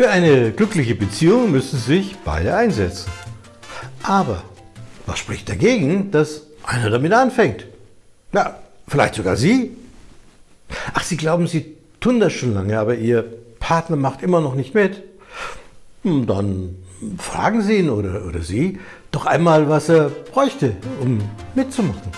Für eine glückliche Beziehung müssen sich beide einsetzen. Aber was spricht dagegen, dass einer damit anfängt? Na, vielleicht sogar Sie. Ach, Sie glauben, Sie tun das schon lange, aber Ihr Partner macht immer noch nicht mit. Hm, dann fragen Sie ihn oder, oder Sie doch einmal, was er bräuchte, um mitzumachen.